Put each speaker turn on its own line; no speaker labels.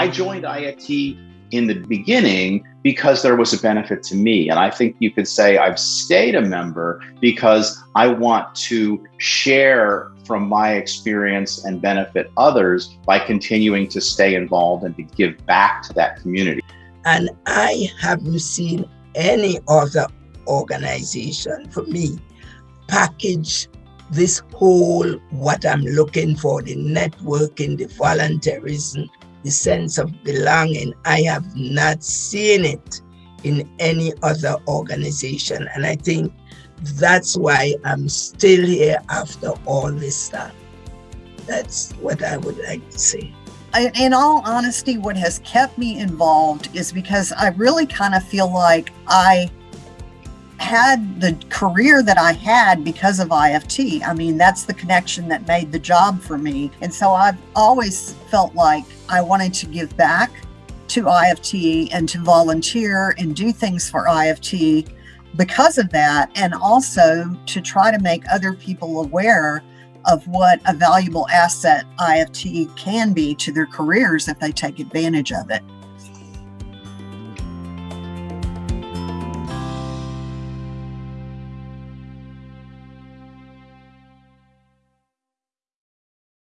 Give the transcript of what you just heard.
I joined IFT in the beginning because there was a benefit to me. And I think you could say I've stayed a member because I want to share from my experience and benefit others by continuing to stay involved and to give back to that community.
And I haven't seen any other organization for me package this whole what I'm looking for the networking, the volunteerism, the sense of belonging. I have not seen it in any other organization. And I think that's why I'm still here after all this time. That's what I would like to say.
In all honesty, what has kept me involved is because I really kind of feel like I had the career that I had because of IFT. I mean, that's the connection that made the job for me. And so I've always felt like I wanted to give back to IFT and to volunteer and do things for IFT because of that. And also to try to make other people aware of what a valuable asset IFT can be to their careers if they take advantage of it.